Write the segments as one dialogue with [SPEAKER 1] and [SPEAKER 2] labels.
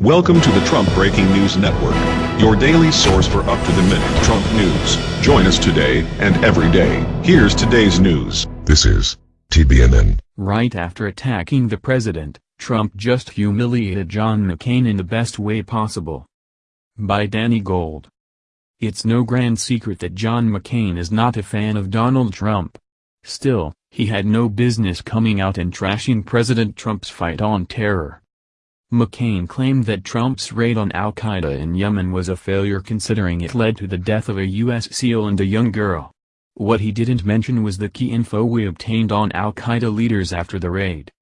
[SPEAKER 1] Welcome to the Trump Breaking News Network, your daily source for up-to-the-minute Trump news. Join us today and every day. Here's today's news.
[SPEAKER 2] This is TBNN.
[SPEAKER 3] Right after attacking the president, Trump just humiliated John McCain in the best way possible. By Danny Gold. It's no grand secret that John McCain is not a fan of Donald Trump. Still, he had no business coming out and trashing President Trump's fight on terror. McCain claimed that Trump's raid on al-Qaeda in Yemen was a failure considering it led to the death of a U.S. SEAL and a young girl. What he didn't mention was the key info we obtained on al-Qaeda leaders after the raid.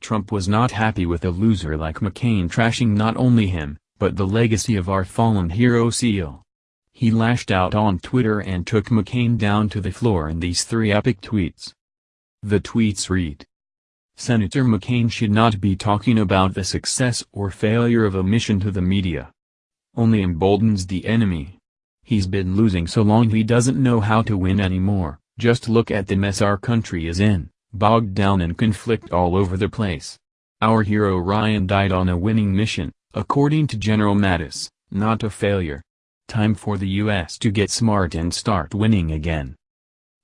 [SPEAKER 3] Trump was not happy with a loser like McCain trashing not only him, but the legacy of our fallen hero SEAL. He lashed out on Twitter and took McCain down to the floor in these three epic tweets. The tweets read, Senator McCain should not be talking about the success or failure of a mission to the media. Only emboldens the enemy. He's been losing so long he doesn't know how to win anymore, just look at the mess our country is in, bogged down in conflict all over the place. Our hero Ryan died on a winning mission, according to General Mattis, not a failure. Time for the U.S. to get smart and start winning again.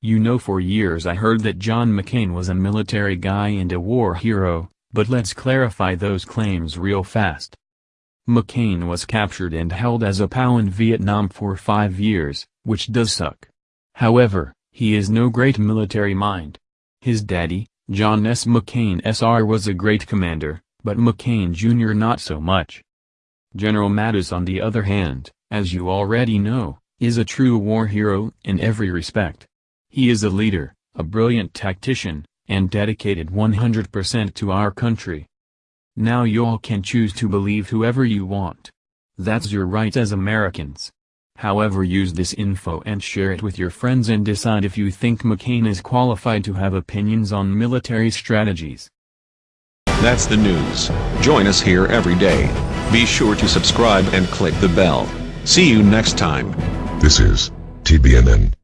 [SPEAKER 3] You know for years I heard that John McCain was a military guy and a war hero, but let's clarify those claims real fast. McCain was captured and held as a POW in Vietnam for five years, which does suck. However, he is no great military mind. His daddy, John S. McCain Sr. was a great commander, but McCain Jr. not so much. General Mattis on the other hand, as you already know, is a true war hero in every respect. He is a leader, a brilliant tactician, and dedicated 100% to our country. Now y'all can choose to believe whoever you want. That's your right as Americans. However use this info and share it with your friends and decide if you think McCain is qualified to have opinions on military strategies.
[SPEAKER 1] That's the news. Join us here every day. Be sure to subscribe and click the bell. See you next time.
[SPEAKER 2] This is TBNN.